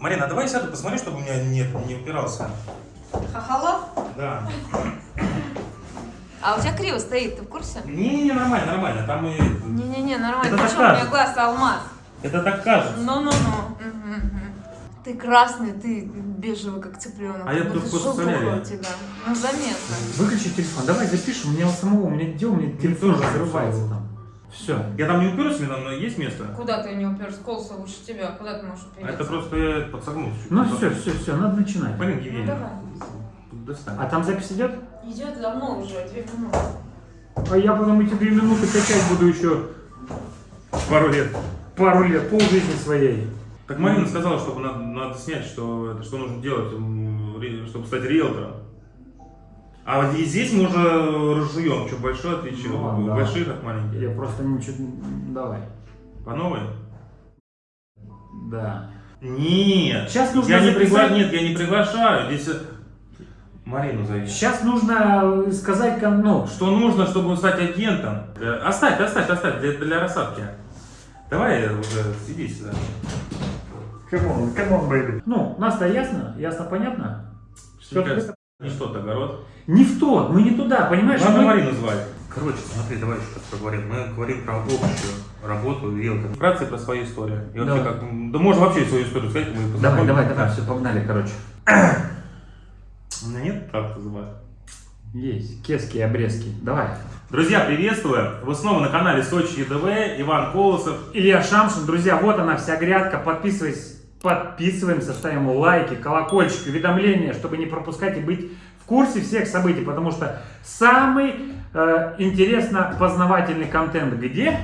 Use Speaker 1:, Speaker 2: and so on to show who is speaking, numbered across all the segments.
Speaker 1: Марина, а давай сяду, посмотри, чтобы у меня нет, не упирался.
Speaker 2: Хохолов?
Speaker 1: Да.
Speaker 2: А у тебя криво стоит, ты в курсе?
Speaker 1: Не-не-не, нормально, нормально. Там и...
Speaker 2: Не-не-не, нормально.
Speaker 1: Это
Speaker 2: Почему у
Speaker 1: так
Speaker 2: меня
Speaker 1: кажется.
Speaker 2: глаз алмаз?
Speaker 1: Это так кажется.
Speaker 2: Ну-ну-ну. Ты красный, ты бежевый, как цыпленок.
Speaker 1: А я тут
Speaker 2: у тебя. Ну, заметно.
Speaker 3: Выключи телефон, давай запишем, у меня у самого, у меня дел, у меня телефон разрывается
Speaker 1: всё.
Speaker 3: там. Все.
Speaker 1: Я там не уперлся, мне там есть место?
Speaker 2: Куда ты не уперся? Колса выше тебя. Куда ты можешь упереться?
Speaker 1: это просто я подсогнулся.
Speaker 3: Ну все, все, все, надо начинать.
Speaker 1: Полин
Speaker 2: Ну,
Speaker 1: Евгеньевна,
Speaker 2: давай.
Speaker 1: достань.
Speaker 3: А там запись идет?
Speaker 2: Идет давно уже, две минуты.
Speaker 3: А я потом эти две минуты качать буду еще
Speaker 1: Пару лет.
Speaker 3: пару лет, полжизни своей.
Speaker 1: Так Марина сказала, чтобы надо, надо снять, что, это, что нужно делать, чтобы стать риэлтором. А вот здесь мы уже разжуем, что большое отличие,
Speaker 3: Ну,
Speaker 1: от
Speaker 3: да.
Speaker 1: от маленьких.
Speaker 3: Я просто ничего... Давай.
Speaker 1: По новой?
Speaker 3: Да.
Speaker 1: Нет.
Speaker 3: Сейчас нужно
Speaker 1: я не
Speaker 3: записать-
Speaker 1: пригла- Нет, я не приглашаю. Здесь э, Марину зови.
Speaker 3: Сейчас нужно сказать, кон- ну,
Speaker 1: Что нужно, чтобы стать агентом? Для- Оставь, оставь, оставь, для, для рассадки. Давай уже иди сюда.
Speaker 3: Come on, come on, baby. Ну, нас-то ясно? Ясно, понятно?
Speaker 1: Что не что то огород.
Speaker 3: Не в тот, мы не туда, понимаешь?
Speaker 1: Надо
Speaker 3: Мы-
Speaker 1: Марину звать. Короче, смотри, давай еще раз поговорим. Мы говорим про общую работу риэлтора. Вкратце про свою историю. И вообще как, да можно вообще свою историю сказать, мы
Speaker 3: Давай, давай, давай, все, погнали, короче.
Speaker 1: У меня нет как это звать.
Speaker 3: Есть, кески и обрезки. Давай.
Speaker 1: Друзья, приветствую! Вы снова на канале Сочи ЕДВ, Иван Колосов.
Speaker 3: Илья Шамшин, друзья, вот она вся грядка. Подписывайтесь, подписываемся, ставим лайки, колокольчик, уведомления, чтобы не пропускать и быть в курсе всех событий, потому что самый э, интересно познавательный контент где?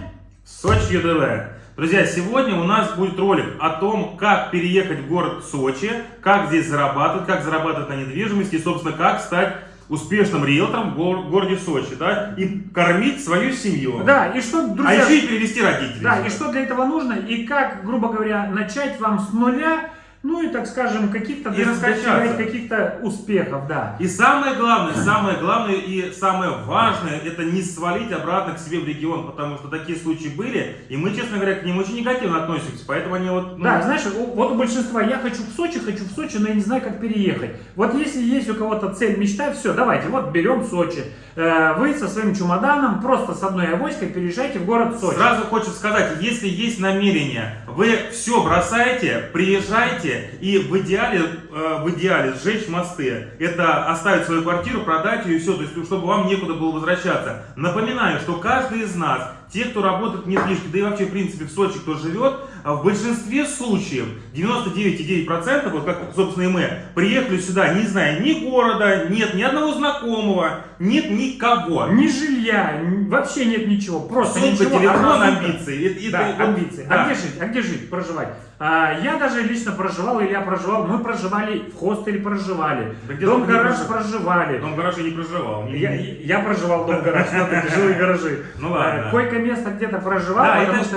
Speaker 1: Сочи ЕДВ. Друзья, сегодня у нас будет ролик о том, как переехать в город Сочи, как здесь зарабатывать, как зарабатывать на недвижимости и, собственно, как стать успешным риэлтором в гор- городе Сочи, да, и кормить свою семью.
Speaker 3: Да, и что,
Speaker 1: А
Speaker 3: друзья,
Speaker 1: еще и перевести родителей.
Speaker 3: да, и что для этого нужно, и как, грубо говоря, начать вам с нуля, ну и, так скажем, каких-то достигать каких-то успехов, да.
Speaker 1: И самое главное, самое главное и самое важное, это не свалить обратно к себе в регион, потому что такие случаи были, и мы, честно говоря, к ним очень негативно относимся, поэтому они вот... ну,
Speaker 3: Да, знаешь, вот у большинства я хочу в Сочи, хочу в Сочи, но я не знаю, как переехать. Вот если есть у кого-то цель, мечта, все, давайте, вот берем Сочи. Э, Вы со своим чемоданом просто с одной авоськой переезжайте в город Сочи.
Speaker 1: Сразу хочется сказать, если есть намерение, вы все бросаете, приезжайте и в идеале, э, в идеале сжечь мосты. Это оставить свою квартиру, продать ее и все, то есть чтобы вам некуда было возвращаться. Напоминаю, что каждый из нас, те, кто работает в недвижке, да и вообще в принципе в Сочи, кто живет, в большинстве случаев, 99,9%, вот как, собственно, и мы, приехали сюда, не зная ни города, нет ни одного знакомого, нет никого.
Speaker 3: Ни жилья, вообще нет ничего, просто
Speaker 1: Сумка,
Speaker 3: ничего.
Speaker 1: телефон, амбиции. И- и-
Speaker 3: Да,
Speaker 1: вот-
Speaker 3: амбиции.
Speaker 1: да.
Speaker 3: А где жить? А где жить? Проживать? А, я даже лично проживал, Илья проживал, мы проживали в хостеле, проживали.
Speaker 1: Да где
Speaker 3: Дом
Speaker 1: только не
Speaker 3: гараж
Speaker 1: прожив-
Speaker 3: проживали.
Speaker 1: Дом гараж я не проживал.
Speaker 3: Я, я проживал в дом гараж, смотрите, жилые гаражи.
Speaker 1: Ну ладно.
Speaker 3: Э, Койко-место где-то проживал, потому что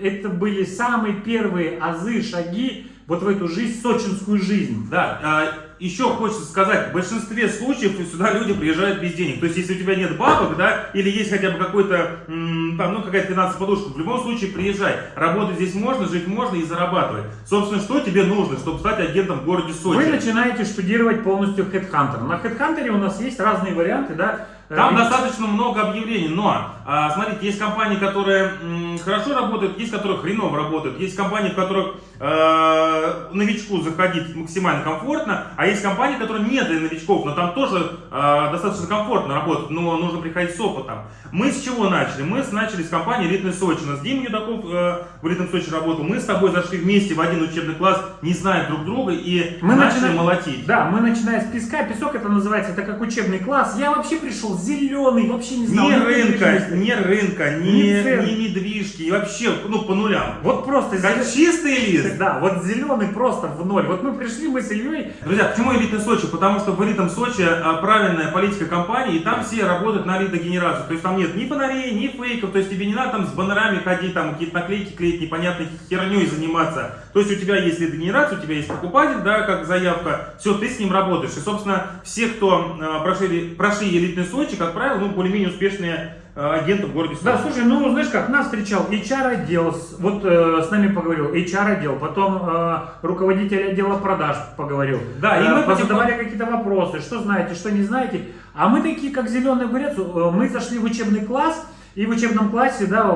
Speaker 3: это были самые первые азы, шаги вот в эту жизнь, сочинскую жизнь.
Speaker 1: Да, а, еще хочется сказать, в большинстве случаев сюда люди приезжают без денег. То есть, если у тебя нет бабок, да, или есть хотя бы какой-то, там, ну, какая-то финансовая подушка, в любом случае приезжай. Работать здесь можно, жить можно и зарабатывать. Собственно, что тебе нужно, чтобы стать агентом в городе Сочи?
Speaker 3: Вы начинаете штудировать полностью Headhunter. На Headhunter у нас есть разные варианты, да.
Speaker 1: Там
Speaker 3: Э,
Speaker 1: достаточно много объявлений, но, а, смотрите, есть компании, которые м, хорошо работают, есть которые хреново работают, есть компании, в которых э, новичку заходить максимально комфортно, а есть компании, которые не для новичков, но там тоже э, достаточно комфортно работать, но нужно приходить с опытом. Мы с чего начали? Мы начали с компании «Элитный Сочи». У нас Дима Юдаков э, в «Элитном Сочи» работал. Мы с тобой зашли вместе в один учебный класс, не зная друг друга, и
Speaker 3: Мы
Speaker 1: начали
Speaker 3: начинаем-
Speaker 1: молотить.
Speaker 3: Да, мы начинаем с песка. Песок это называется, это как учебный класс. Я вообще пришел зеленый, вообще не знал.
Speaker 1: Ни рынка, ни рынка, ни,
Speaker 3: Ни
Speaker 1: недвижки, и вообще, ну, по нулям.
Speaker 3: Вот просто
Speaker 1: Как чистый лист.
Speaker 3: Да, вот зеленый просто в ноль. Вот мы пришли, мы с Ильей,
Speaker 1: Друзья, почему элитный Сочи? Потому что в элитном Сочи а, правильная политика компании, и там все работают на лидогенерацию. То есть там нет ни фонарей, ни фейков, то есть тебе не надо там с баннерами ходить, там какие-то наклейки клеить, непонятной херней заниматься. То есть у тебя есть лидогенерация, у тебя есть покупатель, да, как заявка, все, ты с ним работаешь. И, собственно, все, кто э, прошли, прошли элитный Сочи, как правило, ну, более-менее успешные э, агенты в городе Сочи.
Speaker 3: Да, слушай, ну знаешь как, нас встречал HR-отдел, вот э, с нами поговорил, HR-отдел, потом э, руководитель отдела продаж поговорил.
Speaker 1: Да, и
Speaker 3: Э,
Speaker 1: мы
Speaker 3: позадавали какие-то вопросы, что знаете, что не знаете. А мы такие, как зеленый огурец, э, мы зашли в учебный класс, и в учебном классе, да,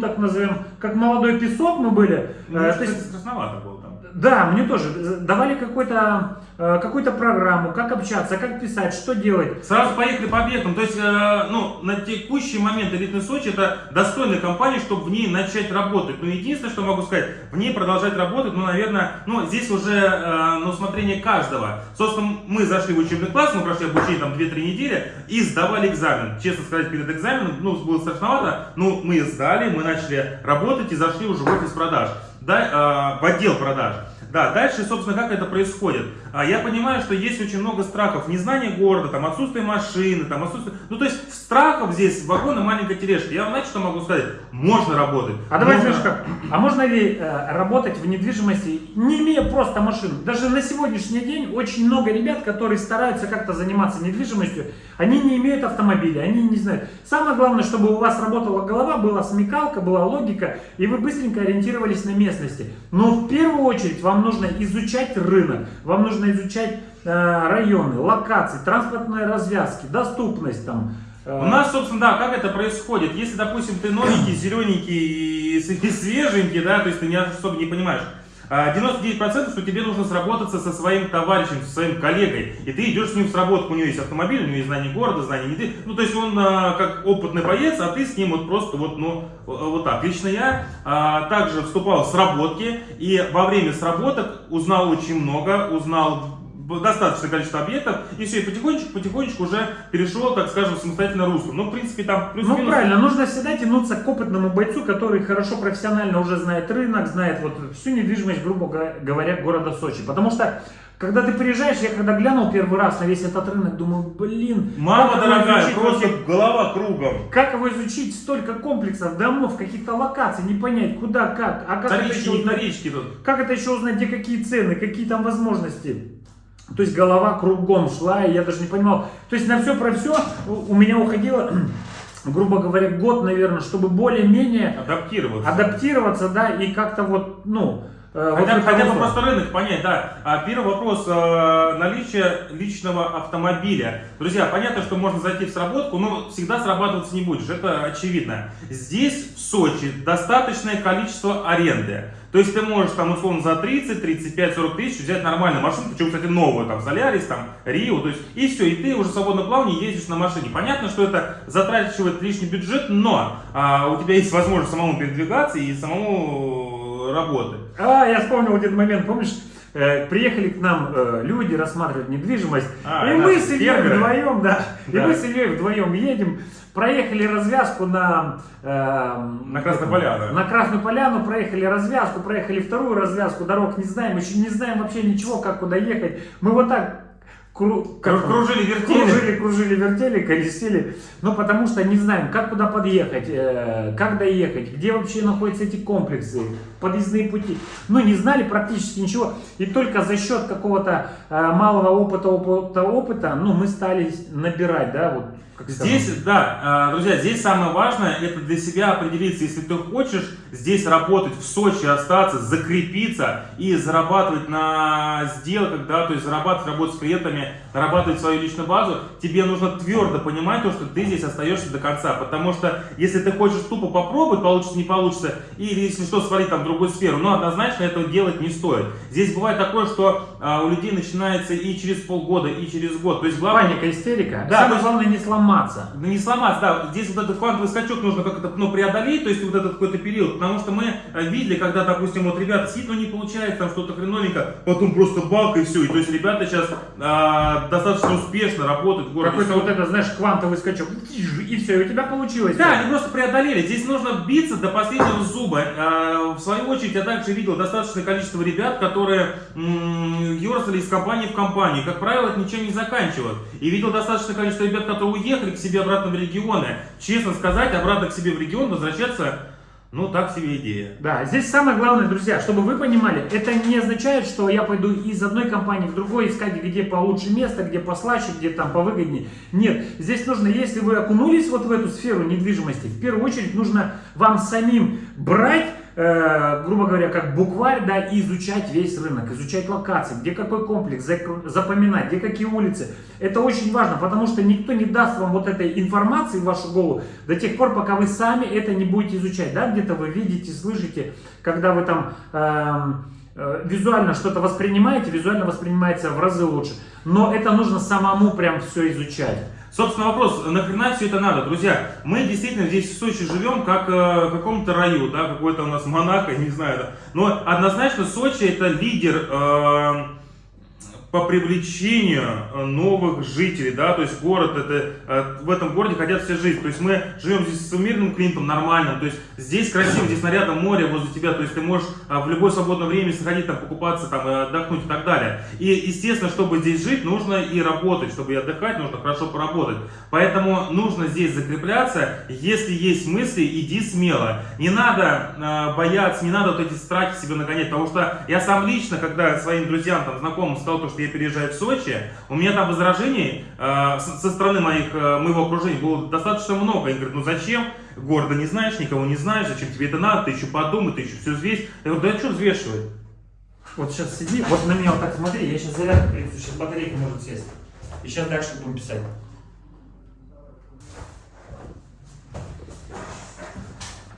Speaker 3: ну так назовем, как молодой песок мы были.
Speaker 1: Ну,
Speaker 3: Э,
Speaker 1: что
Speaker 3: то есть
Speaker 1: страшновато было там.
Speaker 3: Да, мне тоже. Давали э, какую-то программу, как общаться, как писать, что делать.
Speaker 1: Сразу поехали по объектам. То есть, э, ну, на текущий момент элитный Сочи это достойная компания, чтобы в ней начать работать. Но единственное, что могу сказать, в ней продолжать работать, ну, наверное, ну, здесь уже э, на усмотрение каждого. Собственно, мы зашли в учебный класс, мы прошли обучение там 2-3 недели и сдавали экзамен. Честно сказать, перед экзаменом, ну, было страшновато, ну, мы сдали, мы начали работать и зашли уже в офис продаж, да, э, в отдел продаж. Да, дальше, собственно, как это происходит. А, Я понимаю, что есть очень много страхов. Незнание города, там, отсутствие машины, там, отсутствие... Ну, то есть, страхов здесь, вагон и маленькая тележка. Я вам, знаете, что могу сказать? Можно работать.
Speaker 3: А давай,
Speaker 1: Можно-
Speaker 3: знаешь как, а можно ли э, работать в недвижимости, не имея просто машину? Даже на сегодняшний день очень много ребят, которые стараются как-то заниматься недвижимостью, они не имеют автомобиля, они не знают. Самое главное, чтобы у вас работала голова, была смекалка, была логика, и вы быстренько ориентировались на местности. Но в первую очередь вам нужно изучать рынок, вам нужно изучать э, районы, локации, транспортные развязки, доступность там. э,
Speaker 1: У нас, собственно, да, как это происходит? Если, допустим, ты новенький, зелененький и свеженький, да, то есть ты не особо не понимаешь, 99% что тебе нужно сработаться со своим товарищем, со своим коллегой, и ты идешь с ним в сработку, у него есть автомобиль, у него есть знание города, знание не ну то есть он а, как опытный боец, а ты с ним вот просто вот, ну, вот так. Лично я а, также вступал в сработки, и во время сработок узнал очень много, узнал достаточное количество объектов, и все, и потихонечку, потихонечку уже перешел, так скажем, в самостоятельное русло. Ну, в принципе, там
Speaker 3: Ну
Speaker 1: плюс-минус...
Speaker 3: правильно, нужно всегда тянуться к опытному бойцу, который хорошо профессионально уже знает рынок, знает вот всю недвижимость, грубо говоря, города Сочи. Потому что, когда ты приезжаешь, я когда глянул первый раз на весь этот рынок, думаю, блин,
Speaker 1: Мама дорогая, просто
Speaker 3: вообще?
Speaker 1: голова кругом.
Speaker 3: Как его изучить? Столько комплексов, домов, каких-то локаций, не понять, куда, как. А как это,
Speaker 1: Вторички,
Speaker 3: еще узнать,
Speaker 1: вторички тут.
Speaker 3: как это еще узнать, где какие цены, какие там возможности? То есть голова кругом шла, и я даже не понимал. То есть на все про все у меня уходило, грубо говоря, год, наверное, чтобы более-менее
Speaker 1: Адаптироваться.
Speaker 3: адаптироваться, да, и как-то вот, ну, э, вот
Speaker 1: Хотя, хотя бы просто рынок понять, да. А первый вопрос э, наличие личного автомобиля. Друзья, понятно, что можно зайти в сработку, но всегда срабатываться не будешь, это очевидно. Здесь, в Сочи, достаточное количество аренды. То есть ты можешь там условно за 30, 35, 40 тысяч взять нормальную машину, причем, кстати, новую, там, Солярис, там, Рио, то есть, и все, и ты уже свободно плавно ездишь на машине. Понятно, что это затрачивает лишний бюджет, но а, у тебя есть возможность самому передвигаться и самому работать.
Speaker 3: А, я вспомнил один момент, помнишь? э, приехали к нам э, люди рассматривать недвижимость,
Speaker 1: А,
Speaker 3: и мы
Speaker 1: наши
Speaker 3: с Ильей вдвоем, да, и
Speaker 1: Да.
Speaker 3: мы с Ильей вдвоем едем, проехали развязку на... э,
Speaker 1: На Красную Поляну.
Speaker 3: На Красную Поляну, проехали развязку, проехали вторую развязку, дорог не знаем, еще не знаем вообще ничего, как куда ехать. Мы вот так кру- как
Speaker 1: кружили, вертели.
Speaker 3: кружили, кружили, вертели, колесили, ну потому что не знаем, как куда подъехать, э, как доехать, где вообще находятся эти комплексы, подъездные пути. Ну не знали практически ничего, и только за счет какого-то э, малого опыта, опыта, опыта, ну мы стали набирать, да, вот. как
Speaker 1: Здесь,
Speaker 3: сказать.
Speaker 1: да, э, друзья, здесь самое важное, это для себя определиться, если ты хочешь здесь работать, в Сочи остаться, закрепиться и зарабатывать на сделках, да, то есть зарабатывать, работать с клиентами, нарабатывать свою личную базу, тебе нужно твердо понимать то, что ты здесь остаешься до конца, потому что если ты хочешь тупо попробовать, получится, не получится, или если что, свалить там другую сферу, но однозначно этого делать не стоит. Здесь бывает такое, что а, у людей начинается и через полгода, и через год, то есть главное...
Speaker 3: Паника, истерика.
Speaker 1: Да,
Speaker 3: Самое
Speaker 1: есть-
Speaker 3: главное не сломаться.
Speaker 1: Ну, не сломаться, да. Здесь вот этот квантовый скачок нужно как-то ну, преодолеть, то есть вот этот какой-то период. Потому что мы э, видели, когда, допустим, вот ребята сидят, ну не получается, там что-то хреновенько, потом просто бак и все. И то есть ребята сейчас а, достаточно успешно работают в городе.
Speaker 3: Какой-то вот это, знаешь, квантовый скачок. И все, и у тебя получилось.
Speaker 1: Да, они просто преодолели. Здесь нужно биться до последнего зуба. А, В свою очередь, я также видел достаточное количество ребят, которые ерзали из компании в компанию. Как правило, это ничем не заканчивают. И видел достаточное количество ребят, которые уехали к себе обратно в регионы. Честно сказать, обратно к себе в регион возвращаться Ну, так себе идея.
Speaker 3: Да, здесь самое главное, друзья, чтобы вы понимали, это не означает, что я пойду из одной компании в другой искать, где получше место, где послаще, где там повыгоднее. Нет, здесь нужно, если вы окунулись вот в эту сферу недвижимости, в первую очередь нужно вам самим брать грубо говоря, как букварь, да, и изучать весь рынок, изучать локации, где какой комплекс, запоминать, где какие улицы. Это очень важно, потому что никто не даст вам вот этой информации в вашу голову до тех пор, пока вы сами это не будете изучать, да, где-то вы видите, слышите, когда вы там э, э, визуально что-то воспринимаете, визуально воспринимается в разы лучше, но это нужно самому прям все изучать.
Speaker 1: Собственно, вопрос, нахрена все это надо? Друзья, мы действительно здесь в Сочи живем как э, в каком-то раю, да, какой-то у нас Монако, не знаю, да. Но однозначно Сочи это лидер э, по привлечению э, новых жителей, да, то есть город, это, э, в этом городе хотят все жить, то есть мы живем здесь с мирным климатом, нормальным, то есть здесь красиво, здесь нарядом море возле тебя, то есть ты можешь э, в любое свободное время сходить там, покупаться, там, отдохнуть и так далее. И, естественно, чтобы здесь жить, нужно и работать, чтобы и отдыхать, нужно хорошо поработать. Поэтому нужно здесь закрепляться, если есть мысли, иди смело. Не надо бояться, не надо вот эти страхи себе нагонять, потому что я сам лично, когда своим друзьям, там, знакомым сказал, то, что я переезжаю в Сочи, у меня там возражений э, со стороны моих, э, моего окружения было достаточно много. Они говорят, ну зачем? Города не знаешь, никого не знаешь, зачем тебе это надо, ты еще подумай, ты еще все взвесь. Я говорю, да что взвешивать?
Speaker 3: Вот сейчас сиди, вот на меня вот так смотри, я сейчас зарядку принесу, сейчас батарейка может сесть. И сейчас дальше будем писать.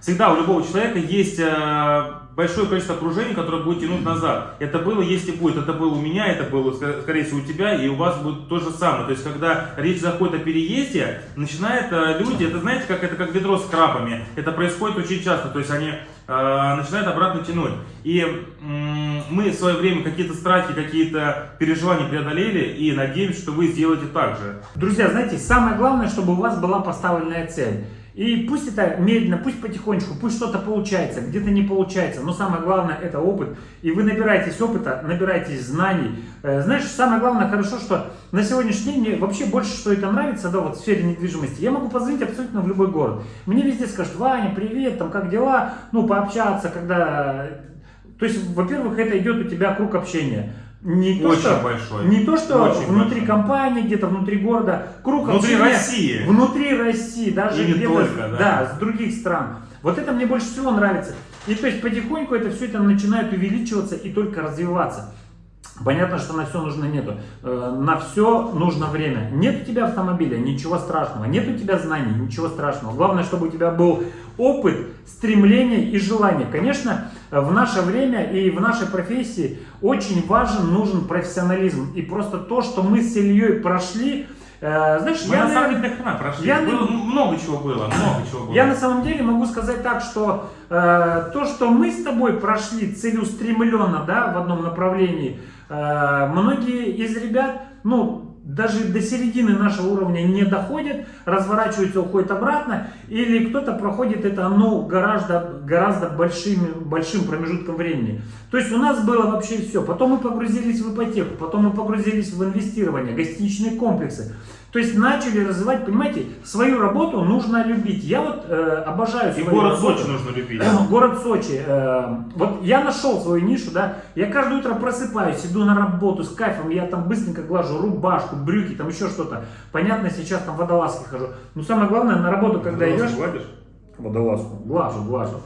Speaker 1: Всегда у любого человека есть э, большое количество окружений, которое будет тянуть назад. Это было, есть и будет. Это было у меня, это было, скорее всего, у тебя, и у вас будет то же самое. То есть, когда речь заходит о переезде, начинают э, люди, это знаете, как это как ведро с крабами. Это происходит очень часто. То есть, они э, начинают обратно тянуть. И э, мы в свое время какие-то страхи, какие-то переживания преодолели, и надеемся, что вы сделаете так же.
Speaker 3: Друзья, знаете, самое главное, чтобы у вас была поставленная цель. И пусть это медленно, пусть потихонечку, пусть что-то получается, где-то не получается, но самое главное это опыт. И вы набираетесь опыта, набираетесь знаний. Э, знаешь, самое главное хорошо, что на сегодняшний день мне вообще больше что это нравится, да, вот в сфере недвижимости. Я могу позвонить абсолютно в любой город. Мне везде скажут, Ваня, привет, там как дела, ну пообщаться, когда... То есть, во-первых, это идет у тебя круг общения. Не то,
Speaker 1: очень
Speaker 3: что,
Speaker 1: большой.
Speaker 3: Не то, что
Speaker 1: очень
Speaker 3: внутри
Speaker 1: большой.
Speaker 3: компании, где-то внутри города, круг
Speaker 1: Внутри
Speaker 3: общения
Speaker 1: России.
Speaker 3: Внутри России, даже где-то
Speaker 1: да.
Speaker 3: да, с других стран. Вот это мне больше всего нравится. И то есть потихоньку это все это начинает увеличиваться и только развиваться. Понятно, что на все нужно нету. Э, На все нужно время. Нет у тебя автомобиля, ничего страшного. Нет у тебя знаний, ничего страшного. Главное, чтобы у тебя был опыт, стремление и желание. Конечно, в наше время и в нашей профессии очень важен, нужен профессионализм. И просто то, что мы с Ильей прошли, э, знаешь,
Speaker 1: Мы
Speaker 3: я,
Speaker 1: на самом деле нахрена прошли.
Speaker 3: я
Speaker 1: Было много чего было, много чего было.
Speaker 3: я на самом деле могу сказать так, что э, то, что мы с тобой прошли целеустремленно, да, в одном направлении, э, многие из ребят, ну, даже до середины нашего уровня не доходят, разворачиваются, уходят обратно, или кто-то проходит это, ну, гораздо, гораздо большим, большим промежутком времени. То есть у нас было вообще все. Потом мы погрузились в ипотеку, потом мы погрузились в инвестирование, гостиничные комплексы. То есть начали развивать, понимаете, свою работу нужно любить. Я вот э, обожаю
Speaker 1: И
Speaker 3: свою
Speaker 1: город
Speaker 3: работу.
Speaker 1: Сочи нужно любить.
Speaker 3: Город Сочи. э, вот я нашел свою нишу, да. Я каждое утро просыпаюсь, иду на работу с кайфом, я там быстренько глажу рубашку, брюки, там еще что-то. Понятно, сейчас там водолазки хожу. Но самое главное, на работу, когда
Speaker 1: Волосы
Speaker 3: идешь...
Speaker 1: гладишь?
Speaker 3: Водолазку. Глажу, глажу.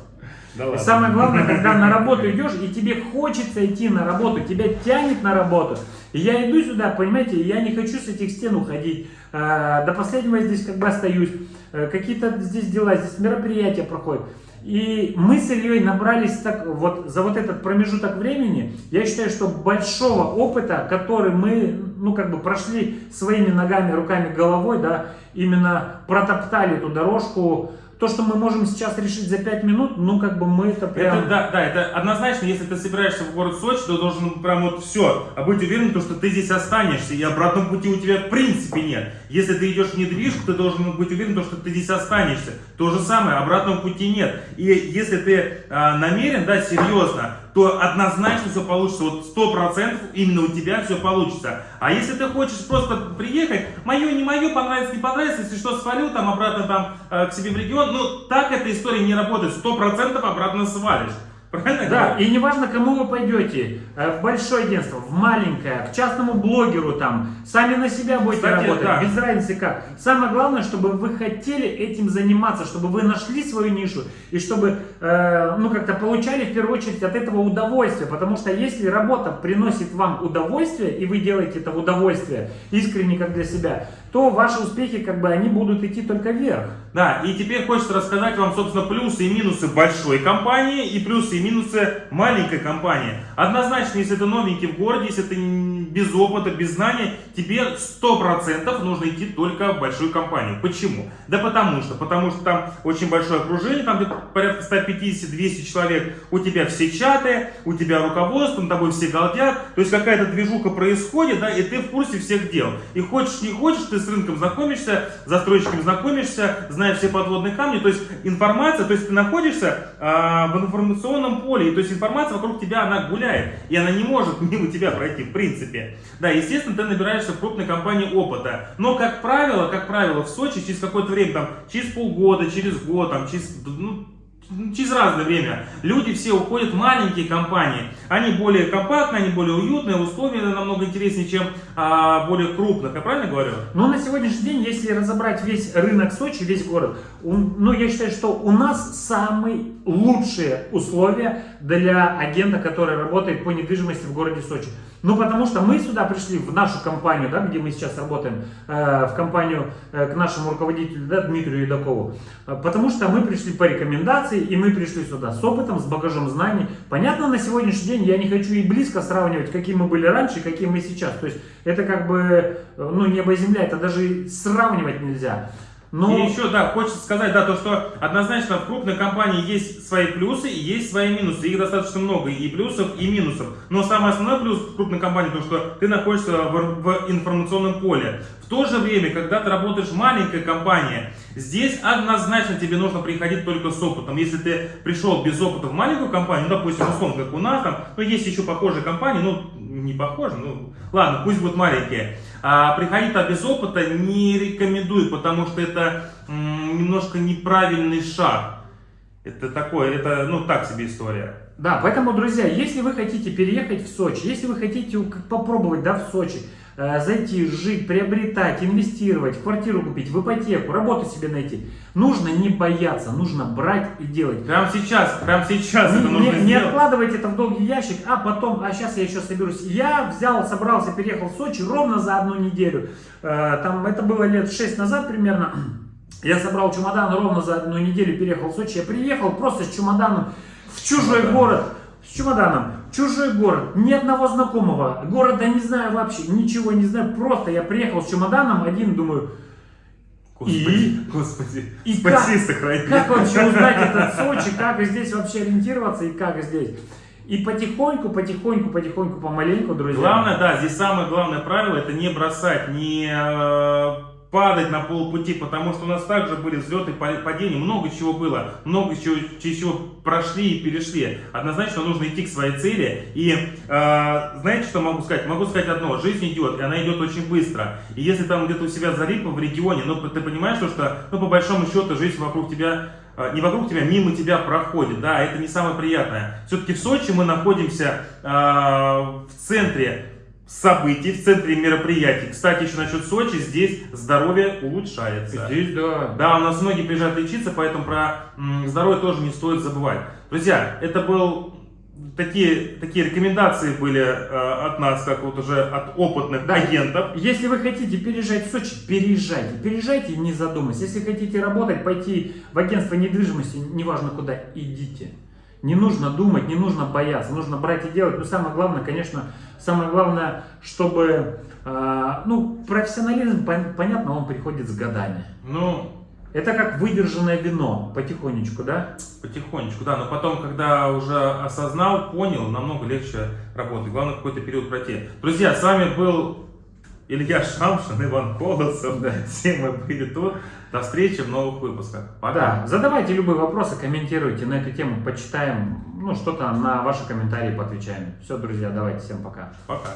Speaker 1: Да
Speaker 3: И самое главное, когда на работу идешь, и тебе хочется идти на работу, тебя тянет на работу. И я иду сюда, понимаете, я не хочу с этих стен уходить. Э, До последнего я здесь как бы остаюсь. Э, Какие-то здесь дела, здесь мероприятия проходят. И мы с Ильей набрались так, вот, за вот этот промежуток времени, я считаю, что большого опыта, который мы, ну, как бы прошли своими ногами, руками, головой, да, именно протоптали эту дорожку, то, что мы можем сейчас решить за 5 минут, ну, как бы мы это прям...
Speaker 1: Это, да, да, это однозначно, если ты собираешься в город Сочи, то должен прям вот все, а быть уверен, то, что ты здесь останешься, и обратного пути у тебя в принципе нет. Если ты идешь в недвижку, ты должен быть уверен, то, что ты здесь останешься. То же самое, обратного пути нет. И если ты а, намерен, да, серьезно, то однозначно все получится. Вот сто процентов именно у тебя все получится. А если ты хочешь просто приехать, мое, не мое, понравится, не понравится, если что, свалю там обратно там э, к себе в регион, ну так эта история не работает. Сто процентов обратно свалишь. Правильно?
Speaker 3: Да, и неважно, кому вы пойдете, э, в большое агентство, в маленькое, к частному блогеру там, сами на себя будете
Speaker 1: Кстати,
Speaker 3: работать,
Speaker 1: да.
Speaker 3: без разницы как. Самое главное, чтобы вы хотели этим заниматься, чтобы вы нашли свою нишу и чтобы, э, ну, как-то получали в первую очередь от этого удовольствие, потому что если работа приносит вам удовольствие, и вы делаете это в удовольствие, искренне как для себя, то ваши успехи, как бы, они будут идти только вверх.
Speaker 1: Да, и теперь хочется рассказать вам, собственно, плюсы и минусы большой компании и плюсы и минусы маленькой компании. Однозначно, если ты новенький в городе, если ты без опыта, без знаний, тебе 100% нужно идти только в большую компанию. Почему? Да потому что, потому что там очень большое окружение, там порядка 150-200 человек, у тебя все чаты, у тебя руководство, над тобой все галдят, то есть какая-то движуха происходит, да, и ты в курсе всех дел. И хочешь не хочешь, ты с рынком знакомишься, с застройщиками знакомишься, знаешь все подводные камни, то есть информация, то есть ты находишься а, в информационном поле, и то есть информация вокруг тебя, она гуляет, и она не может мимо тебя пройти, в принципе. Да, естественно, ты набираешься в крупной компании опыта, но, как правило, как правило, в Сочи через какое-то время, там, через полгода, через год, там, через, ну, через разное время люди все уходят в маленькие компании. Они более компактные, они более уютные, условия намного интереснее, чем а, более крупных. Я правильно говорю?
Speaker 3: Но на сегодняшний день, если разобрать весь рынок Сочи, весь город, он- ну, я считаю, что у нас самые лучшие условия для агента, который работает по недвижимости в городе Сочи. Ну, потому что мы сюда пришли, в нашу компанию, да, где мы сейчас работаем, э, в компанию э, к нашему руководителю, да, Дмитрию Едакову, Э, потому что мы пришли по рекомендации, и мы пришли сюда с опытом, с багажом знаний. Понятно, на сегодняшний день я не хочу и близко сравнивать, какие мы были раньше, какие мы сейчас. То есть это как бы, ну, небо и земля, это даже сравнивать нельзя. Но...
Speaker 1: И еще, да, хочется сказать, да, то, что однозначно в крупной компании есть свои плюсы и есть свои минусы. Их достаточно много, и плюсов, и минусов. Но самый основной плюс в крупной компании, то, что ты находишься в, в информационном поле. В то же время, когда ты работаешь в маленькой компании, здесь однозначно тебе нужно приходить только с опытом. Если ты пришел без опыта в маленькую компанию, ну, допустим, условно, как у нас там, ну, есть еще похожие компании, ну, не похожие, ну, ладно, пусть будут маленькие. А приходить без опыта не рекомендую, потому что это немножко неправильный шаг. Это такое, это, ну, так себе история.
Speaker 3: Да, поэтому, друзья, если вы хотите переехать в Сочи, если вы хотите попробовать, да, в Сочи, зайти, жить, приобретать, инвестировать, квартиру купить, в ипотеку, работу себе найти, нужно не бояться, нужно брать и делать.
Speaker 1: Прямо сейчас, прямо сейчас это
Speaker 3: Не,
Speaker 1: нужно
Speaker 3: не- не откладывайте это в долгий ящик, а потом, а сейчас я еще соберусь. Я взял, собрался, переехал в Сочи ровно за одну неделю. Э, Там это было лет 6 назад примерно. Я собрал чемодан ровно за одну неделю, переехал в Сочи. Я приехал просто с чемоданом в чужой
Speaker 1: Чемодан.
Speaker 3: город. С чемоданом. Чужой город. Ни одного знакомого. Города не знаю вообще. Ничего не знаю. Просто я приехал с чемоданом один, думаю,
Speaker 1: Господи, господи,
Speaker 3: И
Speaker 1: спаси,
Speaker 3: как-
Speaker 1: сохрани.
Speaker 3: как вообще узнать этот Сочи, как здесь вообще ориентироваться и как здесь. И потихоньку, потихоньку, потихоньку, помаленьку, друзья.
Speaker 1: Главное, да, здесь самое главное правило, это не бросать, не э, падать на полпути, потому что у нас также были взлеты, па- падения, много чего было, много чего, чего прошли и перешли. Однозначно нужно идти к своей цели. И э, знаете, что могу сказать? Могу сказать одно, жизнь идет, и она идет очень быстро. И если там где-то у себя залипло в регионе, ну ты понимаешь, что, что ну, по большому счету жизнь вокруг тебя э, не вокруг тебя, мимо тебя проходит, да, это не самое приятное. Все-таки в Сочи мы находимся э, в центре событий, в центре мероприятий. Кстати, еще насчет Сочи, здесь здоровье улучшается.
Speaker 3: Здесь, да.
Speaker 1: Да, у нас многие приезжают лечиться, поэтому про здоровье тоже не стоит забывать. Друзья, это был такие, такие рекомендации были э, от нас, как вот уже от опытных
Speaker 3: Да.
Speaker 1: агентов.
Speaker 3: Если вы хотите переезжать в Сочи, переезжайте. Переезжайте, не задумываясь. Если хотите работать, пойти в агентство недвижимости, неважно куда, идите. Не нужно думать, не нужно бояться, нужно брать и делать. Но самое главное, конечно, самое главное, чтобы, э, ну, профессионализм, пон- понятно, он приходит с годами.
Speaker 1: Ну,
Speaker 3: Это как выдержанное вино, потихонечку, да?
Speaker 1: потихонечку, да, но потом, когда уже осознал, понял, намного легче работать. Главное, какой-то период пройти. Друзья, с вами был Илья Шамшин, Иван Колосов, Сема Привитон. До встречи в новых выпусках. Пока.
Speaker 3: Да, задавайте любые вопросы, комментируйте на эту тему, почитаем, ну, что-то на ваши комментарии поотвечаем. Все, друзья, давайте, всем пока.
Speaker 1: Пока.